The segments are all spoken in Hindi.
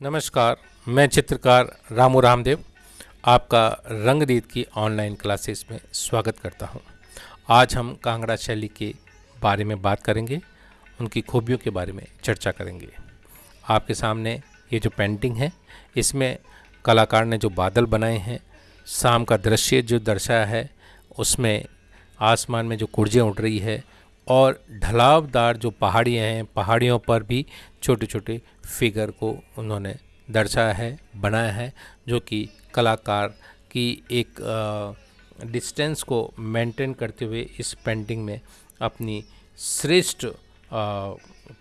नमस्कार, मैं चित्रकार रामू रामदेव, आपका रंगरीत की ऑनलाइन क्लासेस में स्वागत करता हूँ। आज हम कांगड़ा शैली के बारे में बात करेंगे, उनकी खूबियों के बारे में चर्चा करेंगे आपके सामने ये जो पेंटिंग है, इसमें कलाकार ने जो बादल बनाए हैं, शाम का दृश्य जो दर्शाया है, उसमें आसमान में जो कुर्जियाँ उड़ रही है और ढलावदार जो पहाड़ियाँ हैं, पहाड़ियों पर भी छोटे छोटे फिगर को उन्होंने दर्शाया है, बनाया है, जो कि कलाकार की एक डिस्टेंस को मेंटेन करते हुए इस पेंटिंग में अपनी श्रेष्ठ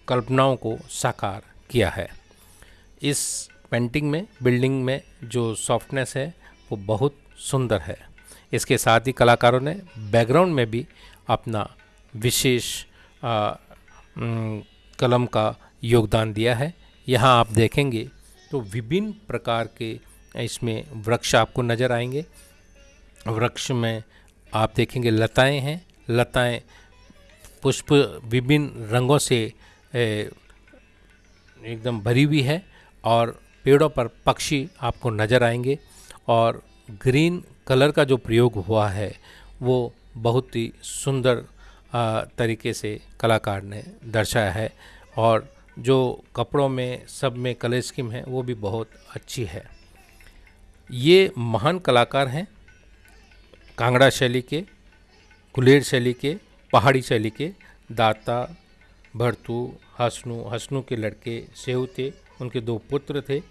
कल्पनाओं को साकार किया है। इस पेंटिंग में बिल्डिंग में जो सॉफ्टनेस है, वो बहुत सुंदर है। इसके साथ ही कलाकारों ने बैकग्राउंड में भी अपना विशेष कलम का योगदान दिया है। यहाँ आप देखेंगे तो विभिन्न प्रकार के इसमें वृक्ष आपको नज़र आएँगे। वृक्ष में आप देखेंगे लताएँ हैं। लताएँ पुष्प विभिन्न रंगों से एकदम भरी हुई है और पेड़ों पर पक्षी आपको नज़र आएँगे और ग्रीन कलर का जो प्रयोग हुआ है, वो बहुत ही सुंदर तरीके से कलाकार ने दर्शाया है और जो कपड़ों में, सब में कलर स्कीम है, वो भी बहुत अच्छी है। ये महान कलाकार हैं, कांगड़ा शैली के, कुलेर शैली के, पहाड़ी शैली के, दाता, भरतू, हसनू हसनू के लड़के सेहू थे उनके दो पुत्र थे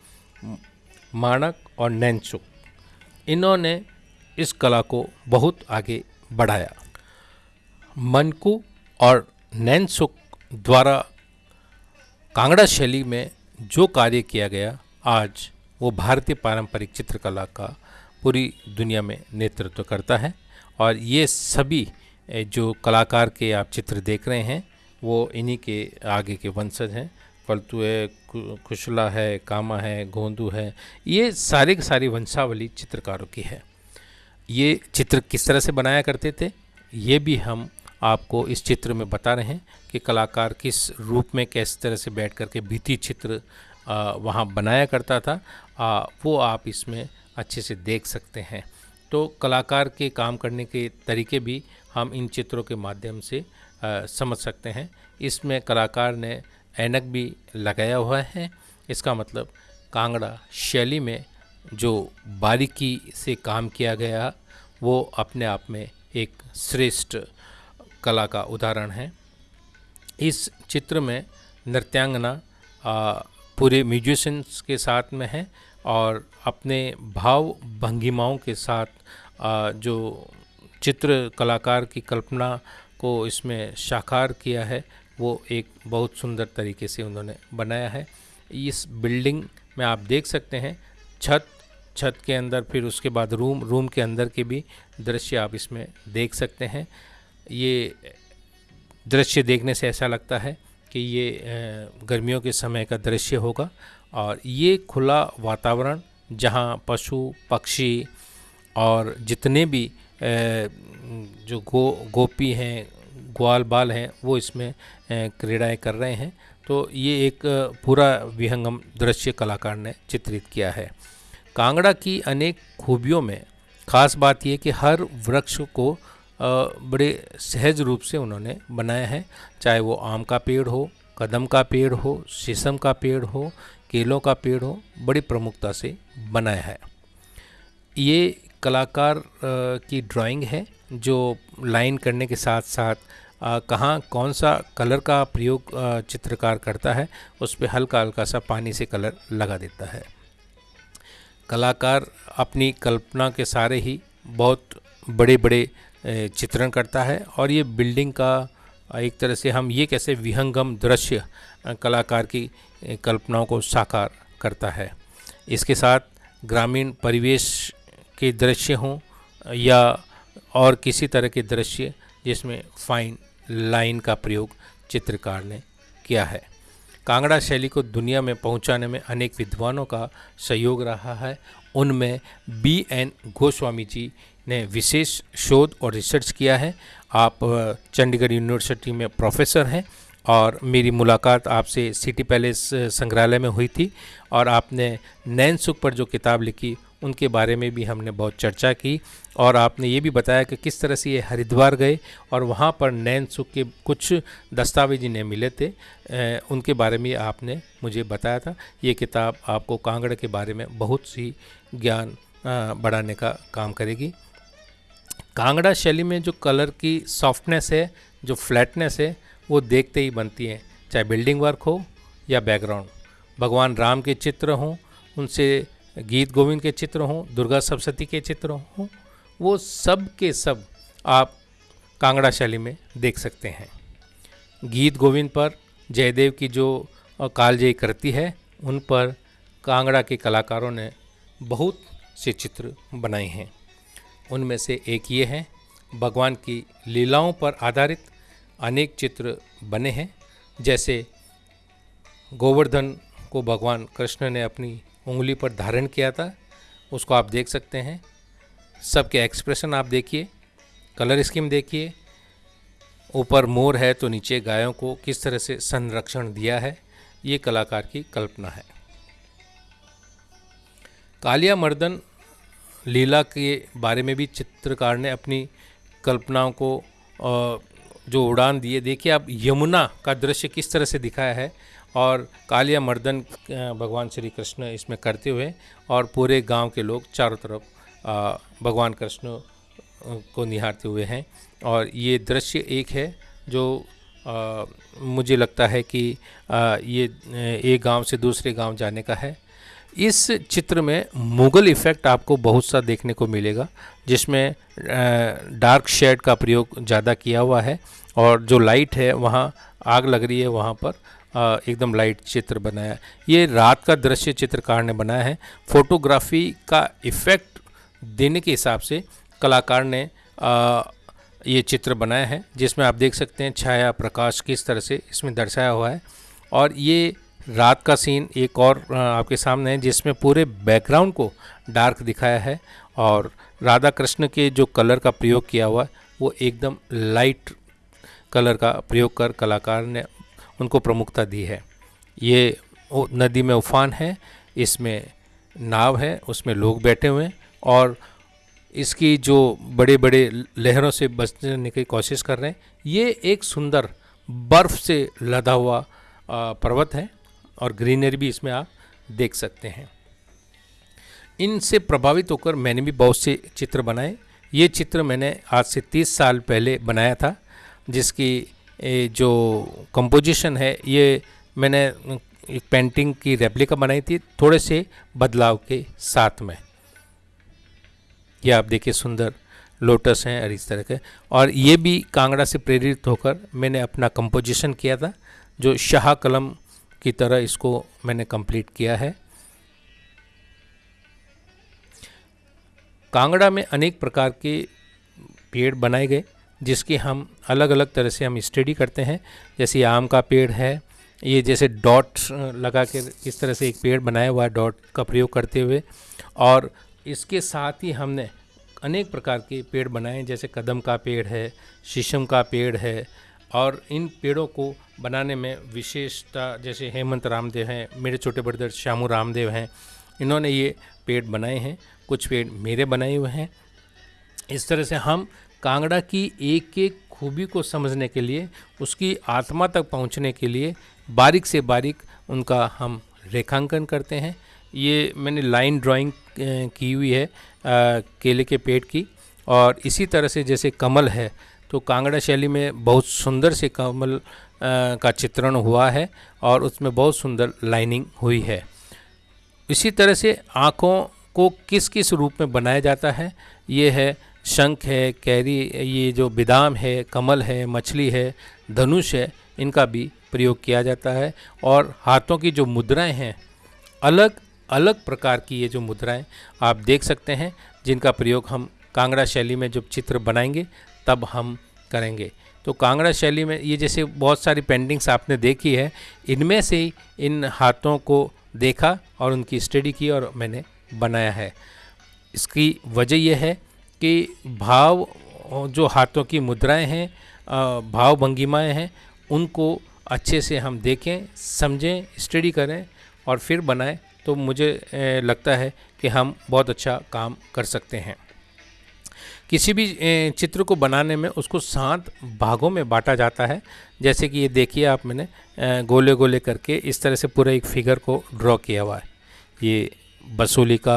माणक और नैनसुक इन्होंने इस कला को बहुत आगे बढ़ाया। मनकू और नैनसुक द्वारा कांगड़ा शैली में जो कार्य किया गया, आज वो भारतीय पारंपरिक चित्रकला का पूरी दुनिया में नेतृत्व करता है। और ये सभी जो कलाकार के आप चित्र देख रहे हैं, वो इन्हीं के आगे के वंशज हैं। फलतू है खुशला है, कामा है, गोंदू है, ये सारे के सारी वंशावली चित्रकारों की है। ये चित्र किस तरह से बनाया करते थे, ये भी हम आपको इस चित्र में बता रहे हैं कि कलाकार किस रूप में किस तरह से बैठ कर के चित्र वहाँ बनाया करता था। आ, वो आप इसमें अच्छे से देख सकते हैं। तो कलाकार के काम करने के तरीके भी हम इन चित्रों के माध्यम से आ, समझ सकते हैं। इसमें कलाकार ने ऐनक भी लगाया हुआ है। इसका मतलब कांगड़ा शैली में जो बारीकी से काम किया गया वो अपने आप में एक श्रेष्ठ कला का उदाहरण है। इस चित्र में नृत्यांगना पूरे म्यूजिशंस के साथ में है और अपने भाव भंगिमाओं के साथ आ, जो चित्र कलाकार की कल्पना को इसमें साकार किया है वो एक बहुत सुंदर तरीके से उन्होंने बनाया है। इस बिल्डिंग में आप देख सकते हैं छत छत के अंदर फिर उसके बाद रूम रूम के अंदर के भी दृश्य आप इसमें देख सकते हैं। ये दृश्य देखने से ऐसा लगता है कि ये गर्मियों के समय का दृश्य होगा और ये खुला वातावरण जहाँ पशु, पक्षी और जितने भी जो गो, गोपी हैं, ग्वाल बाल हैं, वो इसमें क्रीड़ाएँ कर रहे हैं तो ये एक पूरा विहंगम दृश्य कलाकार ने चित्रित किया है। कांगड़ा की अनेक खूबियों में खास बात ये कि हर वृक्ष को बड़े सहज रूप से उन्होंने बनाया है। चाहे वो आम का पेड़ हो, कदम का पेड़ हो, शीशम का पेड़ हो, केलों का पेड़ हो, बड़ी प्रमुखता से बनाया है। ये कलाकार की ड्राइंग है, जो लाइन करने के साथ साथ कहाँ कौन सा कलर का प्रयोग चित्रकार करता है, उस पर हल्का हल्का सा पानी से कलर लगा देता है। कलाकार अपनी कल्पना के सारे ही बहुत बड़े बड़े चित्रण करता है और ये बिल्डिंग का एक तरह से हम ये कैसे विहंगम दृश्य कलाकार की कल्पनाओं को साकार करता है। इसके साथ ग्रामीण परिवेश के दृश्य हों, या और किसी तरह के दृश्य जिसमें फाइन लाइन का प्रयोग चित्रकार ने किया है। कांगड़ा शैली को दुनिया में पहुँचाने में अनेक विद्वानों का सहयोग रहा है। उनमें बी एन गोस्वामी जी ने विशेष शोध और रिसर्च किया है। आप चंडीगढ़ यूनिवर्सिटी में प्रोफेसर हैं और मेरी मुलाकात आपसे सिटी पैलेस संग्रहालय में हुई थी और आपने नैन सुख पर जो किताब लिखी, उनके बारे में भी हमने बहुत चर्चा की और आपने ये भी बताया कि किस तरह से ये हरिद्वार गए और वहाँ पर नैन सुख के कुछ दस्तावेज़ इन्हें मिले थे। उनके बारे में आपने मुझे बताया था। ये किताब आपको कांगड़ा के बारे में बहुत सी ज्ञान बढ़ाने का काम करेगी। कांगड़ा शैली में जो कलर की सॉफ्टनेस है, जो फ्लैटनेस है, वो देखते ही बनती है, चाहे बिल्डिंग वर्क हो या बैकग्राउंड। भगवान राम के चित्र हों, उनसे गीत गोविंद के चित्र हों, दुर्गा सप्तती के चित्र हों, वो सब के सब आप कांगड़ा शैली में देख सकते हैं। गीत गोविंद पर जयदेव की जो कालजयी करती है, उन पर कांगड़ा के कलाकारों ने बहुत से चित्र बनाए हैं। उनमें से एक ये है। भगवान की लीलाओं पर आधारित अनेक चित्र बने हैं। जैसे गोवर्धन को भगवान कृष्ण ने अपनी उंगली पर धारण किया था, उसको आप देख सकते हैं। सबके एक्सप्रेशन आप देखिए कलर स्कीम देखिए। ऊपर मोर है तो नीचे गायों को किस तरह से संरक्षण दिया है, ये कलाकार की कल्पना है। कालिया मर्दन लीला के बारे में भी चित्रकार ने अपनी कल्पनाओं को जो उड़ान दिए। देखिए आप यमुना का दृश्य किस तरह से दिखाया है और कालिया मर्दन भगवान श्री कृष्ण इसमें करते हुए और पूरे गाँव के लोग चारों तरफ़ भगवान कृष्ण को निहारते हुए हैं। और ये दृश्य एक है जो आ, मुझे लगता है कि आ, ये एक गाँव से दूसरे गाँव जाने का है। इस चित्र में मुग़ल इफ़ेक्ट आपको बहुत सा देखने को मिलेगा जिसमें डार्क शेड का प्रयोग ज़्यादा किया हुआ है और जो लाइट है वहाँ आग लग रही है वहाँ पर एकदम लाइट चित्र बनाया। ये रात का दृश्य चित्रकार ने बनाया है। फोटोग्राफी का इफ़ेक्ट देने के हिसाब से कलाकार ने आ, ये चित्र बनाया है जिसमें आप देख सकते हैं छाया प्रकाश किस तरह से इसमें दर्शाया हुआ है। और ये रात का सीन एक और आपके सामने है, जिसमें पूरे बैकग्राउंड को डार्क दिखाया है और राधा कृष्ण के जो कलर का प्रयोग किया हुआ है वो एकदम लाइट कलर का प्रयोग कर कलाकार ने उनको प्रमुखता दी है। ये नदी में उफान है, इसमें नाव है, उसमें लोग बैठे हुए हैं और इसकी जो बड़े बड़े लहरों से बचने की कोशिश कर रहे हैं, ये एक सुंदर बर्फ़ से लदा हुआ पर्वत है। और ग्रीनरी भी इसमें आप देख सकते हैं। इनसे प्रभावित होकर मैंने भी बहुत से चित्र बनाए। ये चित्र मैंने आज से 30 साल पहले बनाया था, जिसकी जो कंपोजिशन है, ये मैंने एक पेंटिंग की रेप्लिका बनाई थी थोड़े से बदलाव के साथ में। ये आप देखिए सुंदर लोटस हैं और इस तरह के। और ये भी कांगड़ा से प्रेरित होकर मैंने अपना कंपोजिशन किया था, जो शाह कलम की तरह इसको मैंने कंप्लीट किया है। कांगड़ा में अनेक प्रकार के पेड़ बनाए गए, जिसकी हम अलग अलग तरह से हम स्टडी करते हैं। जैसे आम का पेड़ है, ये जैसे डॉट लगा के इस तरह से एक पेड़ बनाया हुआ है डॉट का प्रयोग करते हुए। और इसके साथ ही हमने अनेक प्रकार के पेड़ बनाए जैसे कदम का पेड़ है, शीशम का पेड़ है और इन पेड़ों को बनाने में विशेषता जैसे हेमंत रामदेव हैं मेरे छोटे बड़े श्यामू रामदेव हैं इन्होंने ये पेड़ बनाए हैं कुछ पेड़ मेरे बनाए हुए हैं। इस तरह से हम कांगड़ा की एक एक खूबी को समझने के लिए उसकी आत्मा तक पहुँचने के लिए बारीक से बारीक उनका हम रेखांकन करते हैं। ये मैंने लाइन ड्राइंग की हुई है आ, केले के पेड़ की। और इसी तरह से जैसे कमल है तो कांगड़ा शैली में बहुत सुंदर से कमल का चित्रण हुआ है और उसमें बहुत सुंदर लाइनिंग हुई है। इसी तरह से आँखों को किस किस रूप में बनाया जाता है? ये है शंख है, कैरी, ये जो बिदाम है, कमल है, मछली है, धनुष है, इनका भी प्रयोग किया जाता है और हाथों की जो मुद्राएँ हैं, अलग अलग प्रकार की ये जो मुद्राएँ आप देख सकते हैं, जिनका प्रयोग हम कांगड़ा शैली में जब चित्र बनाएँगे तब हम करेंगे। तो कांगड़ा शैली में ये जैसे बहुत सारी पेंटिंग्स आपने देखी है, इनमें से इन हाथों को देखा और उनकी स्टडी की और मैंने बनाया है। इसकी वजह यह है कि भाव, जो हाथों की मुद्राएँ हैं भाव भंगिमाएँ हैं, उनको अच्छे से हम देखें, समझें, स्टडी करें और फिर बनाएँ तो मुझे लगता है कि हम बहुत अच्छा काम कर सकते हैं। किसी भी चित्र को बनाने में उसको सात भागों में बांटा जाता है। जैसे कि ये देखिए आप मैंने गोले गोले करके इस तरह से पूरा एक फिगर को ड्रॉ किया हुआ है। ये बसोली का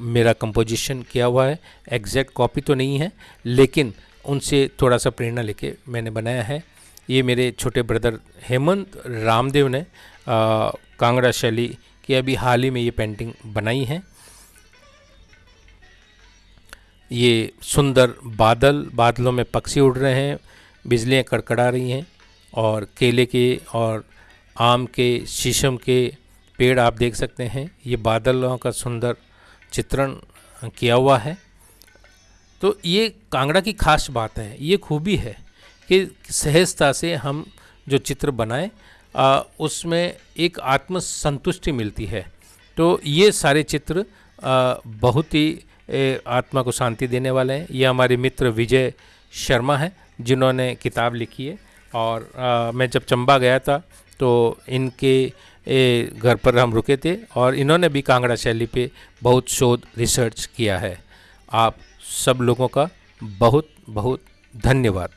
मेरा कंपोजिशन किया हुआ है। एग्जैक्ट कॉपी तो नहीं है, लेकिन उनसे थोड़ा सा प्रेरणा लेके मैंने बनाया है। ये मेरे छोटे ब्रदर हेमंत रामदेव ने कांगड़ा शैली की अभी हाल ही में ये पेंटिंग बनाई है। ये सुंदर बादल बादलों में पक्षी उड़ रहे हैं बिजलियाँ कड़कड़ा रही हैं और केले के और आम के शीशम के पेड़ आप देख सकते हैं। ये बादलों का सुंदर चित्रण किया हुआ है। तो ये कांगड़ा की खास बात है ये खूबी है कि सहजता से हम जो चित्र बनाए उसमें एक आत्मसंतुष्टि मिलती है। तो ये सारे चित्र आ, बहुत ही आत्मा को शांति देने वाले हैं। ये हमारे मित्र विजय शर्मा हैं जिन्होंने किताब लिखी है। और आ, मैं जब चंबा गया था तो इनके घर पर हम रुके थे और इन्होंने भी कांगड़ा शैली पे बहुत शोध रिसर्च किया है। आप सब लोगों का बहुत बहुत धन्यवाद।